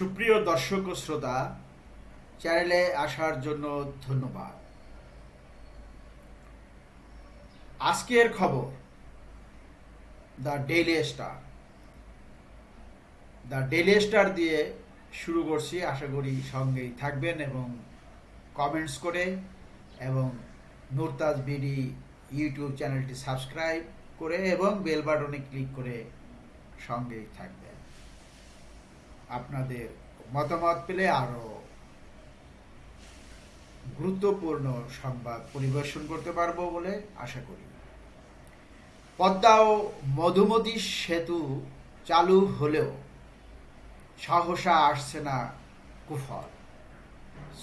সুপ্রিয় দর্শক ও শ্রোতা, চ্যানেলে আসার জন্য ধন্যবাদ। আজকের খবর, the Daily Star. The Daily Star দিয়ে শুরু করছি। আশা করি সঙ্গেই থাকবেন এবং কমেন্টস করে এবং নুরতাজ বিডি ইউটিউব চ্যানেলটি সাবস্ক্রাইব করে এবং বেল বাটনে ক্লিক করে সঙ্গেই থাকবেন। আপনাদের মতামত পেলে আরও গুরুত্বপূর্ণ সংবাদ পরিবেশন করতে পারব বলে আশা করি। পদ্মা ও মধুমতি সেতু চালু হলেও সাহসা আসছে না কুফল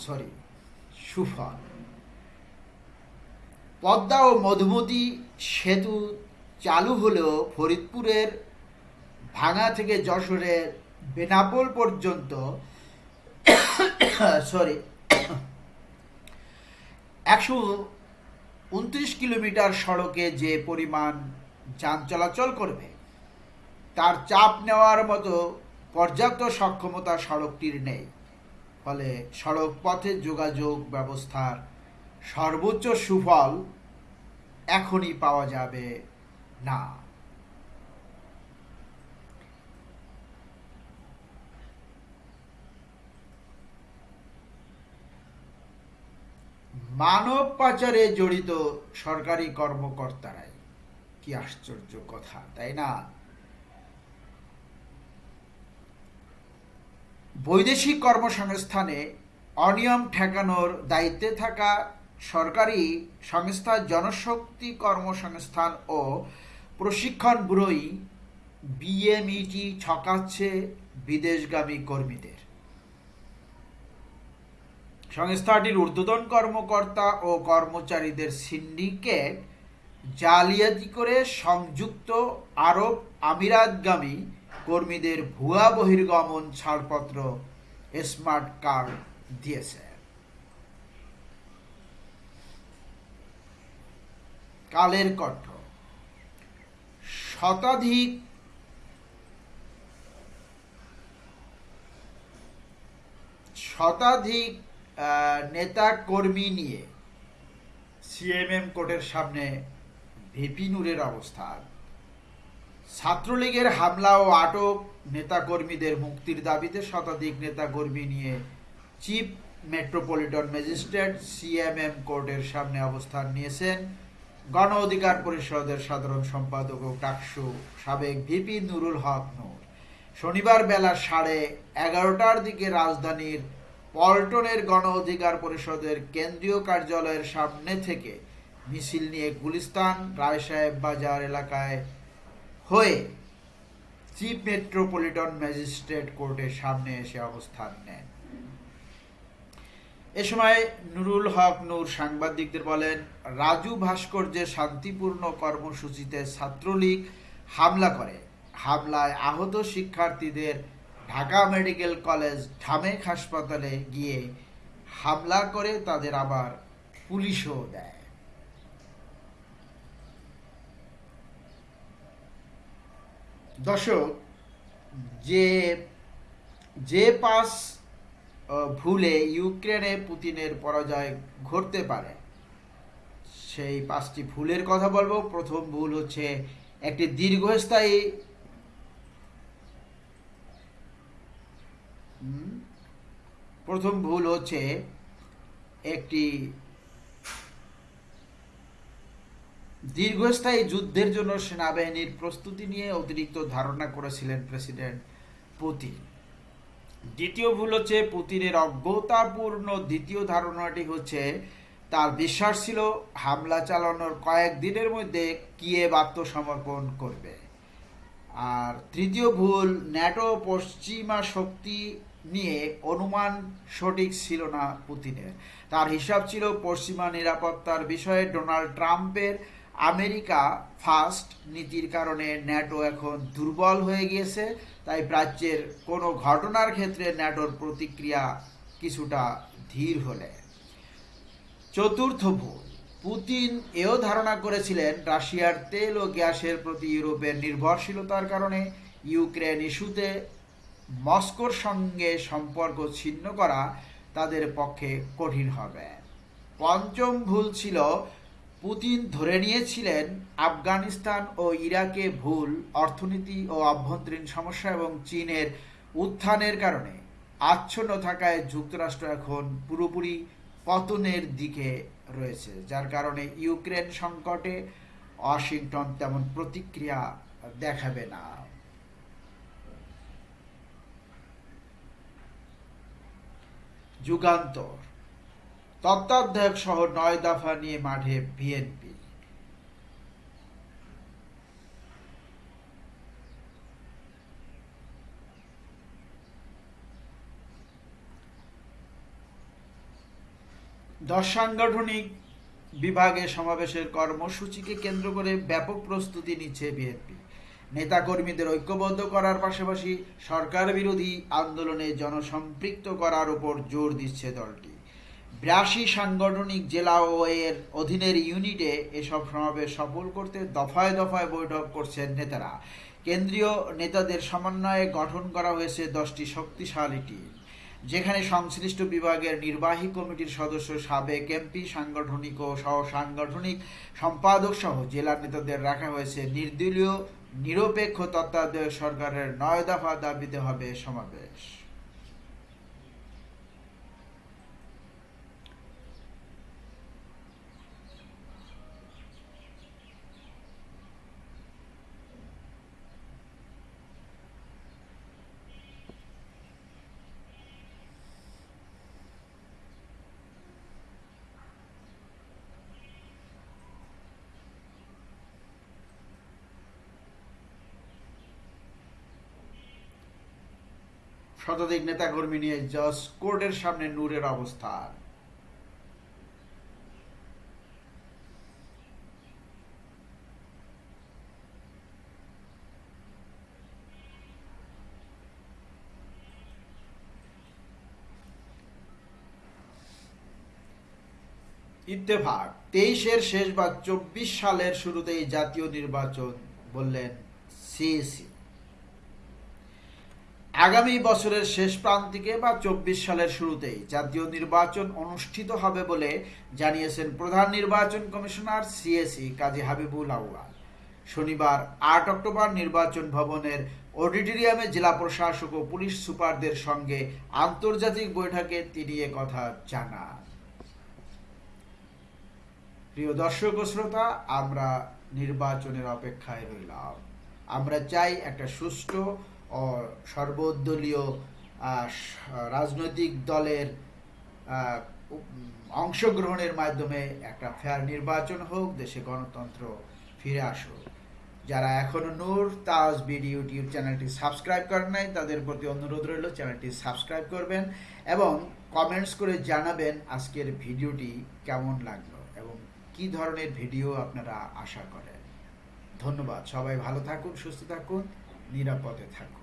সরি সুফল। পদ্মা ও মধুমতি সেতু চালু হলেও ফরিদপুরের ভাঙা থেকে যশোরের বেনাপোল পর্যন্ত সরি একশো উনত্রিশ কিলোমিটার সড়কে যে পরিমাণ যান চলাচল করবে, তার চাপ নেওয়ার মতো পর্যাপ্ত সক্ষমতা সড়কটির নেই। ফলে সড়ক পথে যোগাযোগ ব্যবস্থার সর্বোচ্চ সুফল এখনই পাওয়া যাবে না। মানব পাচারে জড়িত সরকারি কর্মকর্তারাই। কি আশ্চর্য কথা, তাই না? বৈদেশিক কর্মসংস্থানে অনিয়ম ঠেকানোর দায়িত্বে থাকা সরকারি সংস্থা জনশক্তি কর্মসংস্থান ও প্রশিক্ষণ ব্যুরোই বিএমইটি ছকাচ্ছে বিদেশগামী কর্মীদের। সংস্থাটির ঊর্ধ্বতন কর্মকর্তা ও কর্মচারীদের সিন্ডিকেট জালিয়াতি করে সংযুক্ত আরব আমিরাতগামী কর্মীদের ভুয়া বহির্গমন ছাড়পত্র, স্মার্ট কার্ড দিয়েছে। কালের কণ্ঠ। শতাধিক শতাধিক নেতা কর্মী নিয়ে সিএমএম কোর্টের সামনে ভিপি নূরের অবস্থান ছাত্রলীগের হামলা ও আটক নেতাকর্মীদের মুক্তির দাবিতে শতাধিক নেতাকর্মী নিয়ে চিফ মেট্রোপলিটন ম্যাজিস্ট্রেট সিএমএম কোর্টের সামনে অবস্থান নিয়েছেন গণ অধিকার পরিষদের সাধারণ সম্পাদক ও টাকসু সাবেক ভিপি নুরুল হক নূর। শনিবার বেলা সাড়ে এগারোটার দিকে রাজধানীর পল্টনের গণ অধিকার পরিষদের কেন্দ্রীয় কার্যালয়ের সামনে থেকে মিছিল নিয়ে গুলিস্তান রায় সাহেব বাজার এলাকায় হয়ে চিফ মেট্রোপলিটন ম্যাজিস্ট্রেট কোর্টের সামনে এসে অবস্থান নেন। এ সময় নুরুল হক নূর সাংবাদিকদের বলেন, রাজু ভাস্কর্যের শান্তিপূর্ণ কর্মসূচিতে ছাত্রলীগ হামলা করে। হামলায় আহত শিক্ষার্থীদের ঢাকা মেডিকেল কলেজ ঢামেক হাসপাতালে গিয়ে হামলা করে তাদের আবার পুলিশও দেয়। দর্শক, যে যে পাস ভুলে ইউক্রেনে পুতিনের পরাজয় ঘটতে পারে, সেই পাঁচটি ভুলের কথা বলব। প্রথম ভুল হচ্ছে একটি দীর্ঘস্থায়ী প্রথম ভুল হচ্ছে একটি দীর্ঘস্থায়ী যুদ্ধের জন্য সেনাবাহিনীর প্রস্তুতি নিয়ে অতিরিক্ত ধারণা করেছিলেন প্রেসিডেন্ট পুতিন। দ্বিতীয় ভুল হচ্ছে পুতিনের অজ্ঞতাপূর্ণ দ্বিতীয় ধারণাটি হচ্ছে তার বিশ্বাস ছিল হামলা চালানোর কয়েক দিনের মধ্যে কিয়েভ আত্মসমর্পণ করবে। আর তৃতীয় ভুল, ন্যাটো পশ্চিমা শক্তি নিয়ে অনুমান সঠিক ছিল না পুতিনের। তার হিসাব ছিল পশ্চিমা নিরাপত্তার বিষয়ে ডোনাল্ড ট্রাম্পের আমেরিকা ফার্স্ট নীতির কারণে ন্যাটো এখন দুর্বল হয়ে গিয়েছে, তাই প্রাচ্যের কোনো ঘটনার ক্ষেত্রে ন্যাটোর প্রতিক্রিয়া কিছুটা ধীর হলে। চতুর্থ ভুল পুতিন এও ধারণা করেছিলেন রাশিয়ার তেল ও গ্যাসের প্রতি ইউরোপের নির্ভরশীলতার কারণে ইউক্রেন ইস্যুতে মস্কোর সঙ্গে সম্পর্ক ছিন্ন করা তাদের পক্ষে কঠিন হবে। পঞ্চম ভুল ছিল, পুতিন ধরে নিয়েছিলেন আফগানিস্তান ও ইরাকে ভুল অর্থনীতি ও অভ্যন্তরীণ সমস্যা এবং চীনের উত্থানের কারণে। আচ্ছন্ন থাকায় যুক্তরাষ্ট্র এখন পুরোপুরি পতনের দিকে রয়েছে, যার কারণে ইউক্রেন সংকটে ওয়াশিংটন তেমন প্রতিক্রিয়া দেখাবে না। যুগান্তর, তত্ত্বাবধায়ক সহ নয় দফা নিয়ে মাঠে বিএনপি। দশ সাংগঠনিক বিভাগে সমাবেশের কর্মসূচিকে কেন্দ্র করে ব্যাপক প্রস্তুতি নিচ্ছে বিএনপি। নেতাকর্মীদের ঐক্যবদ্ধ করার পাশাপাশি সরকার বিরোধী আন্দোলনে জনসম্পৃক্ত করার উপর জোর দিচ্ছে দলটি। বিরাশি সাংগঠনিক জেলা ও এর অধীনের ইউনিটে এসব সমাবেশ সফল করতে দফায় দফায় বৈঠক করছেন নেতারা। কেন্দ্রীয় নেতাদের সমন্বয়ে গঠন করা হয়েছে দশটি শক্তিশালী টিম। যেখানে সংশ্লিষ্ট বিভাগের নির্বাহী কমিটির সদস্য, সাবেক এমপি, সাংগঠনিক ও সহ সাংগঠনিক সম্পাদক সহ জেলা নেতাদের রাখা হয়েছে নির্দলীয়, নিরপেক্ষ তত্ত্বাবধায়ক সরকারের নয় দফা দাবিতে হবে সমাবেশ। শতাধিক নেতাকর্মী নিয়ে জজ কোর্টের সামনে নূরের অবস্থান। ইত্তেফাক, তেইশের শেষ বা চব্বিশ সালের শুরুতেই জাতীয় নির্বাচন, বললেন সিএসি আগামী বছরের শেষ প্রান্তিকে বা চব্বিশ সালের শুরুতেই জাতীয় নির্বাচন অনুষ্ঠিত হবে বলে জানিয়েছেন প্রধান নির্বাচন কমিশনার সিএসি কাজী হাবিবুল আউয়াল। শনিবার আট অক্টোবর নির্বাচন ভবনের অডিটোরিয়ামে জেলা প্রশাসক ও পুলিশ সুপারদের সঙ্গে আন্তর্জাতিক বৈঠকে তিনি কথা জানান। প্রিয় দর্শক শ্রোতা, আমরা নির্বাচনের অপেক্ষায় রইলাম। আমরা চাই একটা সুষ্ঠু সর্বদলীয় রাজনৈতিক দলের অংশগ্রহণের মাধ্যমে একটা ফেয়ার নির্বাচন হোক, দেশে গণতন্ত্র ফিরে আসুক। যারা এখনও নূর তাজ বিডি ইউটিউব চ্যানেলটি সাবস্ক্রাইব করেন নাই, তাদের প্রতি অনুরোধ রইল, চ্যানেলটি সাবস্ক্রাইব করবেন এবং কমেন্টস করে জানাবেন আজকের ভিডিওটি কেমন লাগল এবং কি ধরনের ভিডিও আপনারা আশা করেন। ধন্যবাদ, সবাই ভালো থাকুন, সুস্থ থাকুন, নিরাপদে থাকুন।